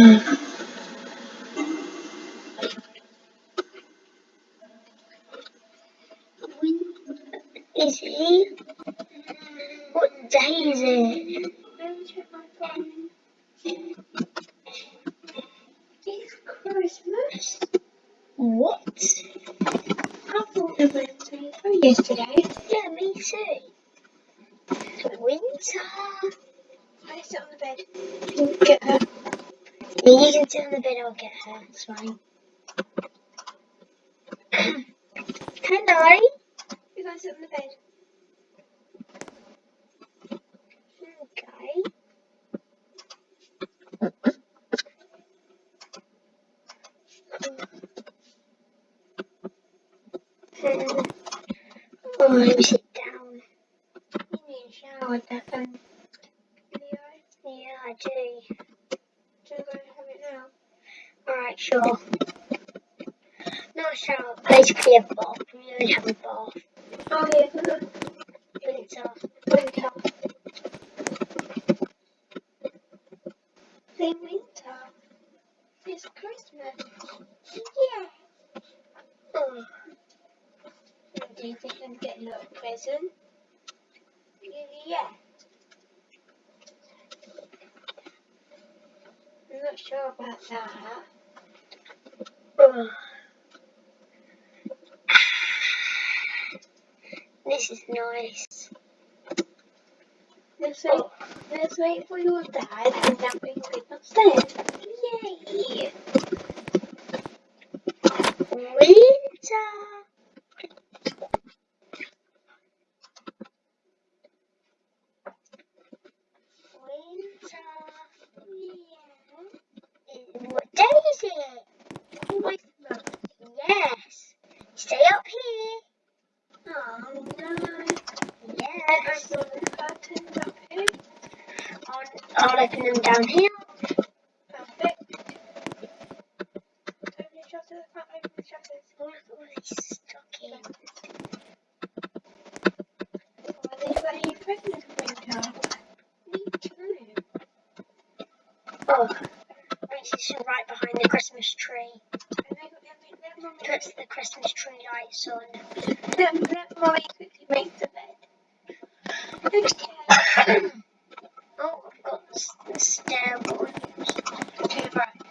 when is he? What day is it? Let me check my phone. It's Christmas. What? I thought it was 23 yesterday. Yeah, me too. Winter. I sit on the bed. Can you get her? Sit on the bed, I'll get her. It's fine. Hello. You guys sit on the bed. Okay. Um, oh, let me sit down. You need a shower, Declan. Leo, Yeah, I do. do you go and have it now? Alright, sure. Not a shower, basically a bath. We don't have a bath. Oh, yeah, for the Winter. winter. The winter. It's Christmas. Yeah. Oh, You think I'm getting a present? Yeah. I'm not sure about that. oh. This is nice. Let's wait, let's wait for your dad and then we can go upstairs. Yay! Winter. Winter. Yeah. What day is it? Christmas. Yes. Stay up here. Oh no. Yes. I saw the curtains up here. Open them down here. Perfect. Open the shutters. Can't open the shutters. Look at all these stockings. Are they very presents winter? Me too. Oh, Reese is right behind the Christmas tree. And they got let, let mommy Puts the Christmas tree lights on. let, let mommy quickly make the bed. Okay. Oh, I've got s- the stair one. Okay, right.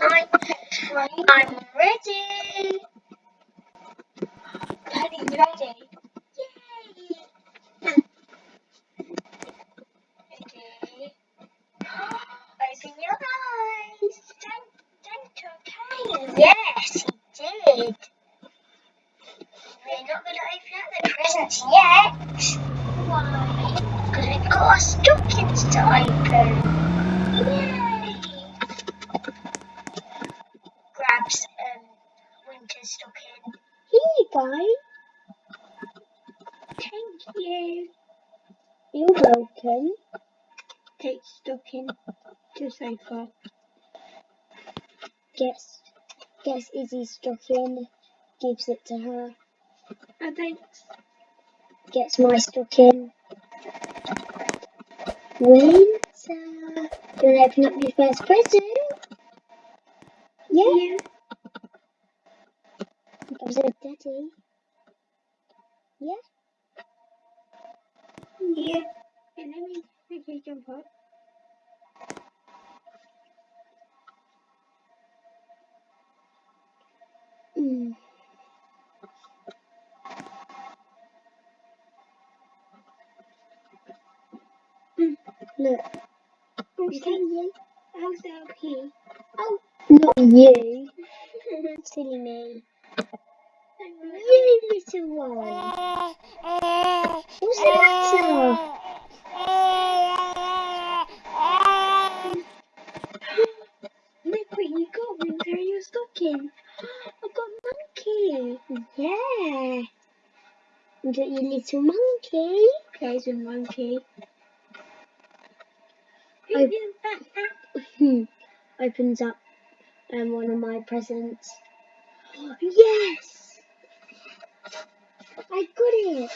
I'm ready. Daddy's ready. Yay! Ready? Open your eyes. Santa came. Yes, he did. We're not going to open up the presents yet. Why? Because we've got our stockings to open. Yay! Grabs um, winter stocking. Here you go. Thank you. You're welcome. Take stocking to sofa. Guess, guess Izzy's stocking. Gives it to her. Oh, thanks. Gets my stocking. Winter. Do you want to open up your first present? Yeah. Gives it daddy. Yeah. Yeah. And let me quickly jump up. Mm. Mm. Look. Oh, Is that you? Oh, How's that up here? Oh, not you. Silly me. You little one. What's the matter? Look what you got, Winter, in your stocking. I've got a monkey. Yeah. You got your little monkey. There's a monkey. Who is that? Hmm. Opens up um, one of my presents. Yes! I got it!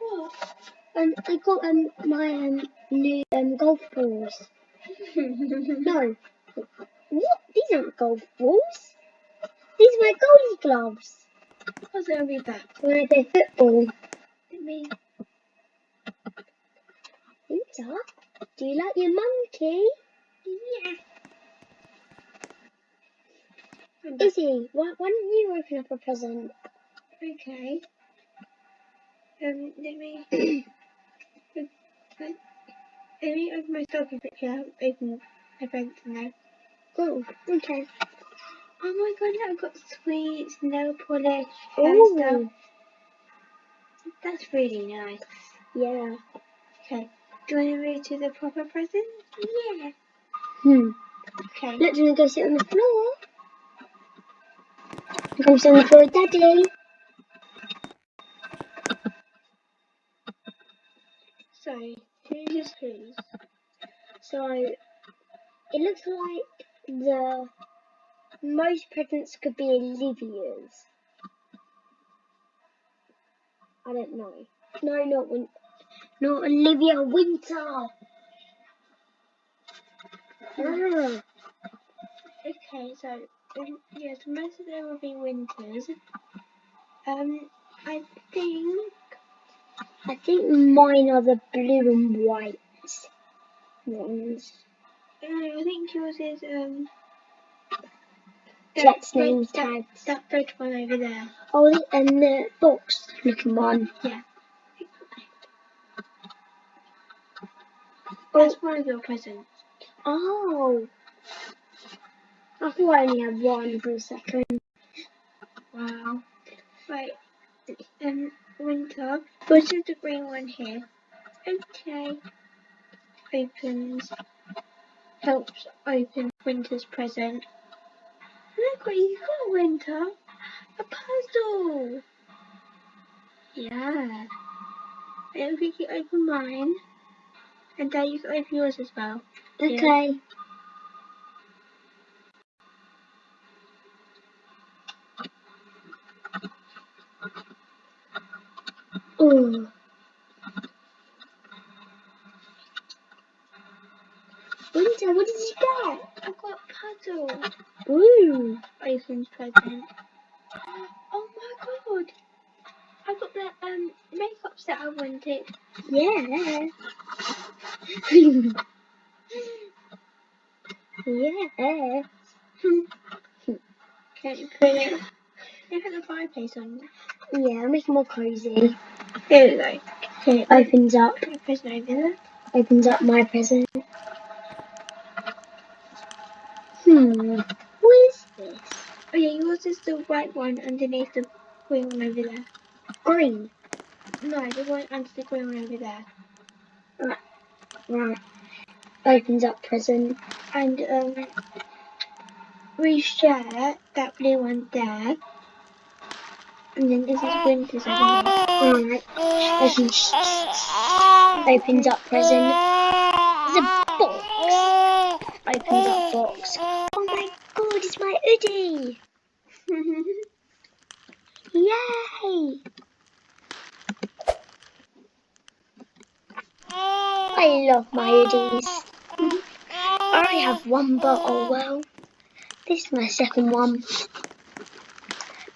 What? Um, I got um my um new um golf balls. No, what? These aren't golf balls. These are my goalie gloves What's gonna be back? when I play football. Let me. Do you like your monkey? Yeah. Izzy, why, why don't you open up a present? Okay. Um, let me. let me open my stocking picture. Open my presents now. Oh, okay. Oh my god, I've got sweets, nail polish, hair stuff. That's really nice. yeah. Okay. Do you want to move to the proper present? Yeah. Hmm. Okay. Look, do you want to go sit on the floor? Come sit on the floor with Daddy. So, change please. So, it looks like the most presents could be Olivia's. I don't know. No, not Win. Not Olivia Winter. Ah, Okay, so um, yes, most of them will be winters. Um, I think I think mine are the blue and white ones. uh, I think yours is um. Jet's red- name that, tags. that red one over there. Oh, and the box looking one. Yeah. That's one of your presents. oh. I thought I only had one for a second. Wow. Right. Um, winter. Which is the green one here? Okay. Opens. Helps open winter's present. Look what you got, Winter. A puzzle. Yeah. And we can open mine. And Dad, you can open yours as well. Okay. Oh. Winter, what did you get? I got a puzzle. Ooh. Opens present. Oh my god. I got the um makeup set I wanted. Yeah. yeah. Can you put it? You put the fireplace on. Yeah, make it more cozy. Here we go. Here, Opens up. present over there. Opens up my present. Hmm. What is this? Oh yeah, yours is the white one underneath the green one over there. Green. No, the one under the green one over there. Right. Opens up prison. And um, we share that blue one there. And then this is over here. Right. Opens up prison. There's a box. Opens up box. Oh my god, it's my hoodie. Yay! I love my hoodies. I have one bottle, well, this is my second one.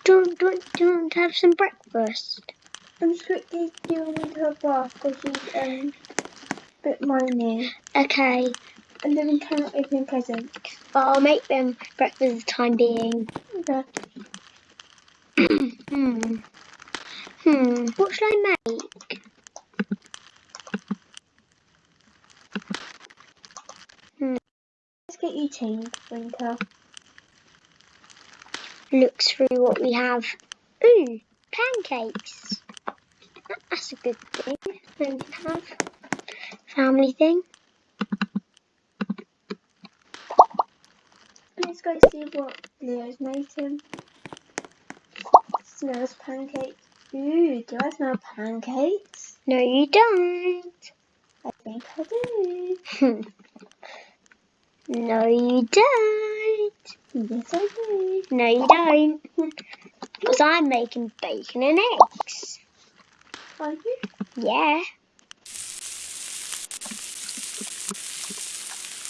Don't, don't, don't have some breakfast. I'm quickly doing into her bath because she's um, a bit moany. Okay, And then we cannot open presents. but I'll make them breakfast the time being. Okay. hmm. Hmm, what should I make? Get you changed, Winter. Looks through what we have. Ooh, pancakes. That's a good thing. Then we have family thing. Let's go see what Leo's making. Smells pancakes. Ooh, do I smell pancakes? No, you don't. I think I do. No, you don't. Yes, I do. No, you don't. Because I'm making bacon and eggs. Are you? Yeah.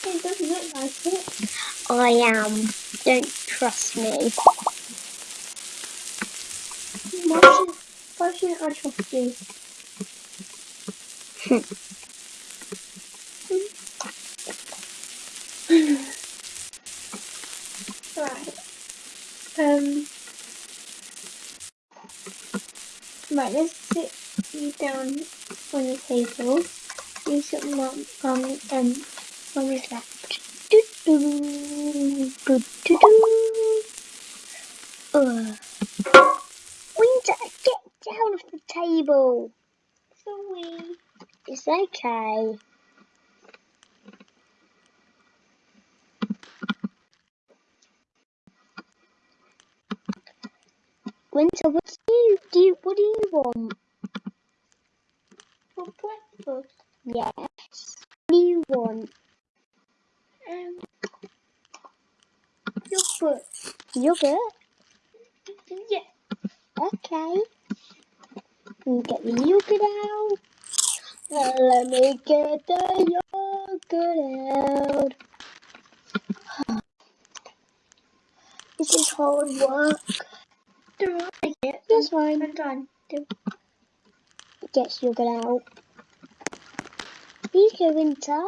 It doesn't look like it. I am. Don't trust me. Why shouldn't I trust you? Right, let's sit you down on the table. You sit on mum, um, um, mummy's lap. Do do do do do. Ugh. Winter, get down off the table. Sorry. It's okay. Winter, what do you do? What do you want? For breakfast. Yes. What do you want? Um. Yogurt. Yogurt? Yeah. Okay. Get the yogurt out. Uh, let me get the yogurt out. this is hard work. Do I like it? That's fine. I'm done. Do Gets yogurt out. Here you go, Winter.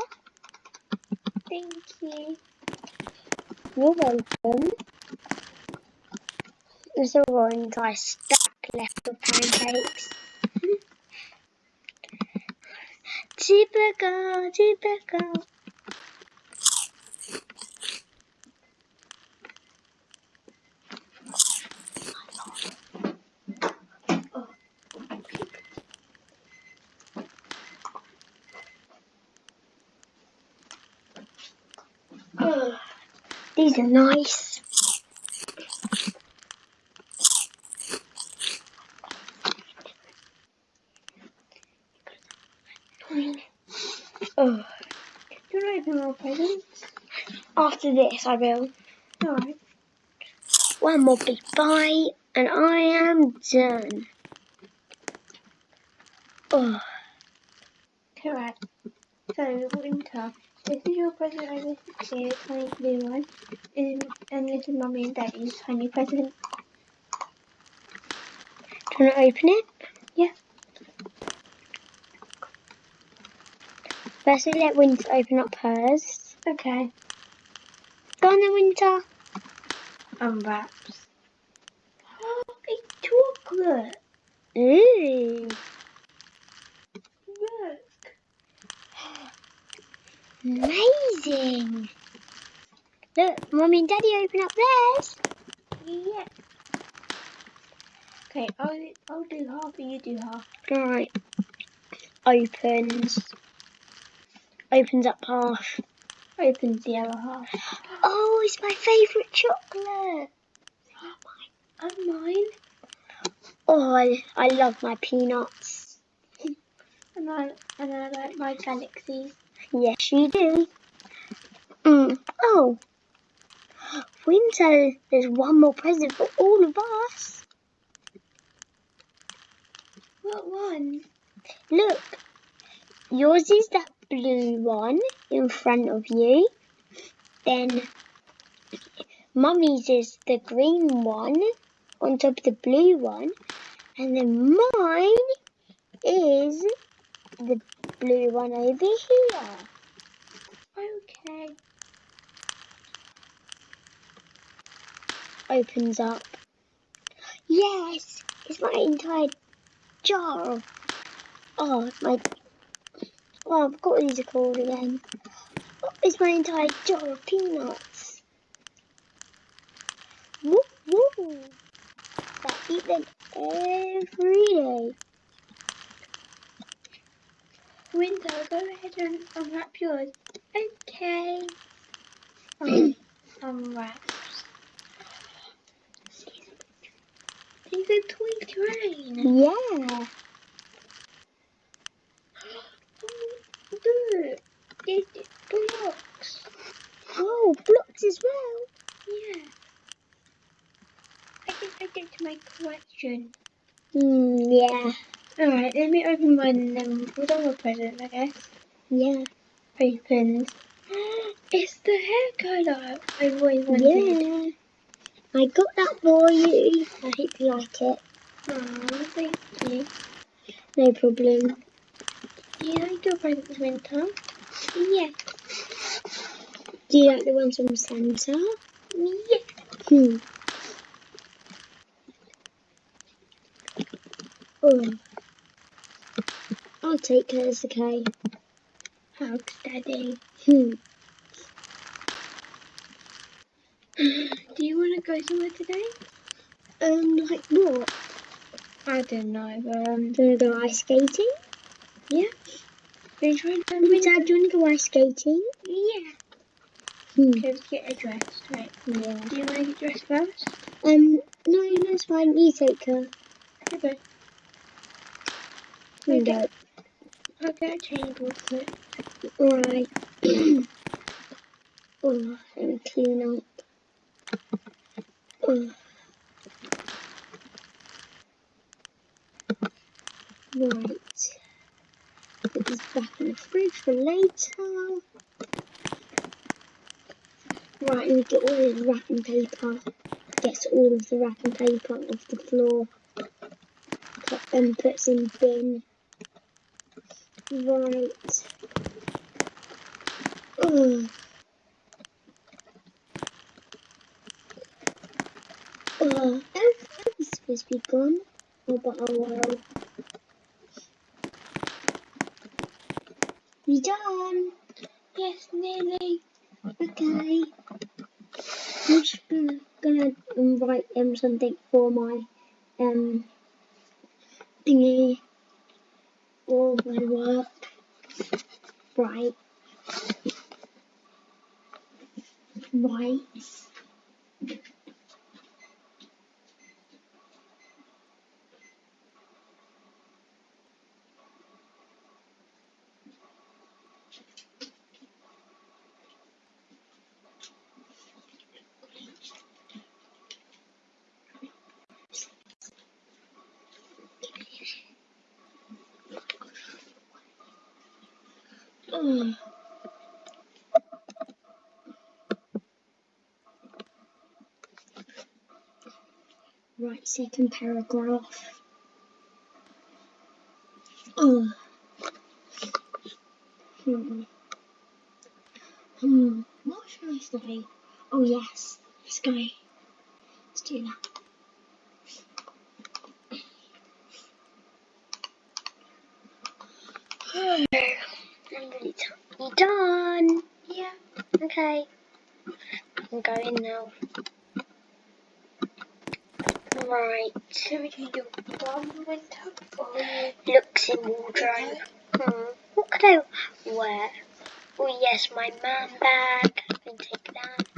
Thank you. You're welcome. There's a raw entire stack left of pancakes. typical, typical. These are nice. Oh, Do you want to open more presents? after this, I will. Alright. One more big bite, and I am done. Oh. So, winter. This is your present here, tiny blue one. And, um, and this is mummy and daddy's tiny present. do you want to open it? Yeah. First, we let Winter open up hers. Okay. Go on then, Winter. Unwraps. Oh, it's chocolate. Ooh, Look. Amazing. Look, Mummy and Daddy open up theirs. Yeah. Okay, I'll, I'll do half and you do half. Alright. Opens. Opens up half. Opens the other half. Oh, it's my favourite chocolate. And mine. Oh, I, I love my peanuts. And I, and I like my galaxies. Yes, you do. Mm. Oh, Winter, there's one more present for all of us. What one? Look, yours is that blue one in front of you. Then Mummy's is the green one on top of the blue one. And then mine is the blue one over here. Okay. Opens up. Yes, it's my entire jar. Oh, my. Oh, I forgot what these are called again. Oh, it's my entire jar of peanuts. Woo woo. I eat them every day. Winter, go ahead and unwrap yours. Okay. Um, unwraps. These are toy train. Yeah. Oh, look. There's blocks. Oh, blocks as well. Yeah. I can add it to my collection. Hmm, yeah. Alright, let me open then we'll a present, I guess. Yeah. Opens. It's the hair colour I've always wanted. Yeah. I got that for you. I hope you like it. Aw, thank you. No problem. Do you like your presents, Winter? Yeah. Do you like the ones from Santa? Yeah. Hmm. Oh. I'll take hers, okay? Hugs, Daddy. Hmm. Do you want to go somewhere today? Um, like what? I don't know, but um, Do you want to go ice skating? yeah. Are you trying to Um, Dad, do you want to go ice skating? Yeah. Hmm. Okay, let's get a dress. Right. Yeah. Do you want to get dressed first? Um, no, no, it's fine. You take her. Okay. Okay. go. I'll get a real quick. Alright. oh, me clean up. Oh. Right. Put this back in the fridge for later. Right, and get all the wrapping paper. Gets all of the wrapping paper off the floor. Put, and puts in bin. Right. Ugh. Ugh. Everything's supposed to be gone. Oh, but oh well. You done? Yes, nearly. Okay. I'm just gonna, gonna write um, something for my um thingy for my work. Right. Right. Ugh. Right, second paragraph. Ugh. Hmm. Hmm. What should I say? Oh yes. Let's go. Let's do that. I'm. You done? Yeah. Okay. I'm going now. Right. Can we one winter or Looks in wardrobe. Hmm. What could I wear? Oh yes, my man bag. I can take that.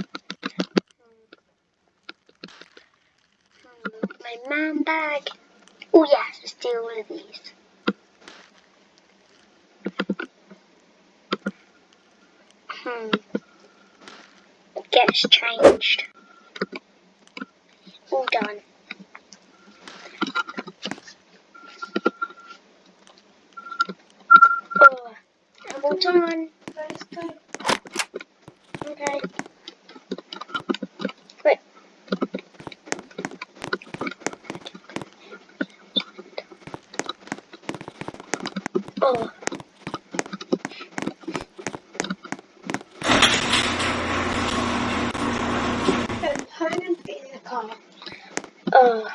Hmm. Hmm. My man bag. Oh yes, let's do all of these. Hmm. Gets changed. All done. Oh, I'm all done. Let's go. Okay. Wait. Oh. Um, home and fit in the car. Oh.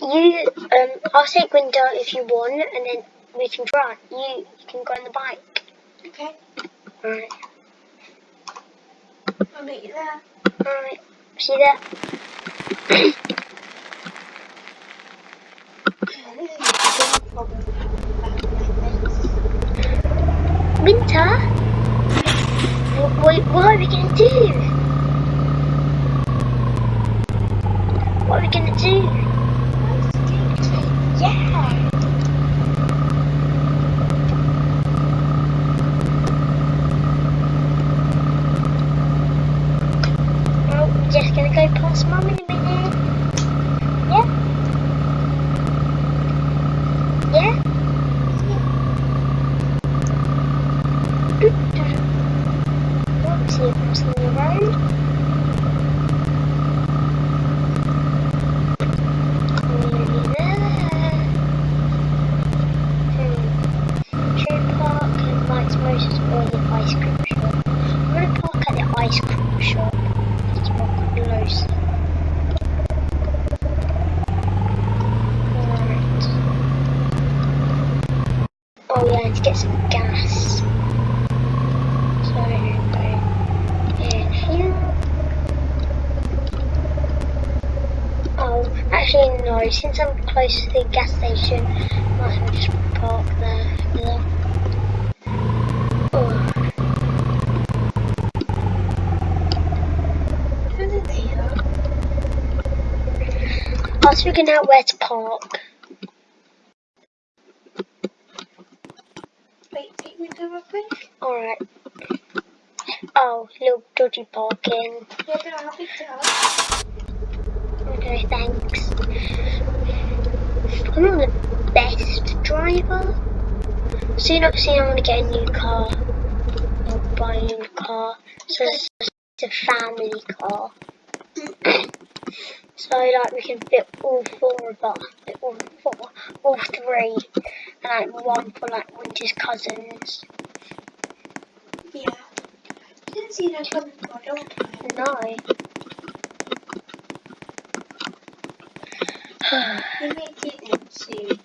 You, um, I'll take window if you want, and then we can drive. You, you can go on the bike. Okay. Alright. I'll meet you there. Alright. See you there. This is a big problem back like this. Winter? What, what, what are we gonna do? What are we gonna do? Yeah. Well, we're just gonna go past mum in a minute. Yeah? Yeah? crossing the road. Nearly there. Hmm. Should we park in Mike's Motors or the ice cream shop? I'm gonna park at the ice cream shop. It's more closer. Right. Oh yeah, to get some gas. So go in here. Oh, actually no, since I'm close to the gas station, might as well just park there. Yeah. Oh, Over there. Was figuring out where to park. Wait, take me to real quick. Alright. Oh, little dodgy parking. Yeah, no, I'll pick. Okay, thanks. I'm not the best driver. Soon, soon I'm gonna get a new car. I'll buy a new car. So it's it's a family car. Mm. So like we can fit all four of us, all four, all three, and like one for like Winter's cousins. Yeah. Didn't see that coming for a long time. No. You may get them soon.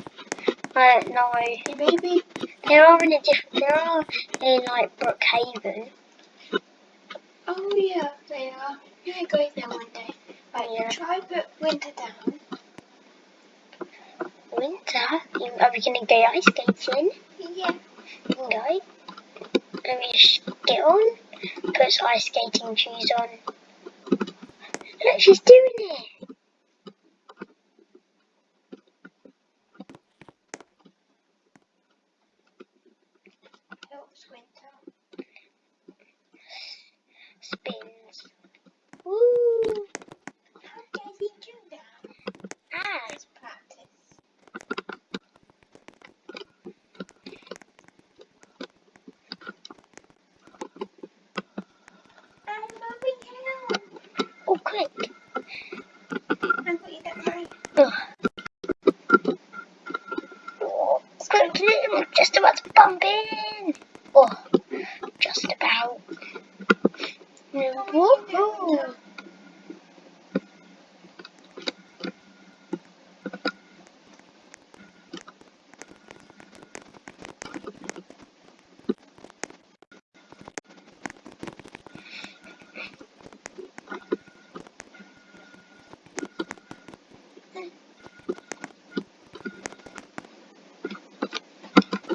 I don't know. Maybe, There are in a different. There are in like Brookhaven. oh yeah, they are. You may go there one day. Try put winter down. Winter. Are we gonna go ice skating? Yeah. We can go. Let me just get on. Put ice skating shoes on. Look, she's doing it. Helps winter. Spins. Woo! How does he do that? Ah, Let's practice. I'm moving down. oh, quick. I'm putting that right. Ugh. Oh, quick, I'm just bump in. Oh, just about. Woohoo!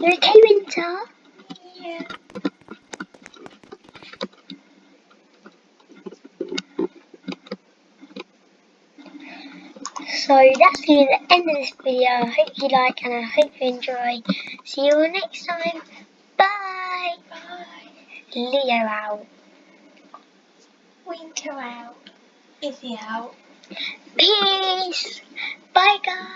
You okay, Winter? Yeah. So that's the end of this video. I hope you like and I hope you enjoy. See you all next time. Bye. Bye. Leo out. Winter out. Is he out? Peace. Bye guys.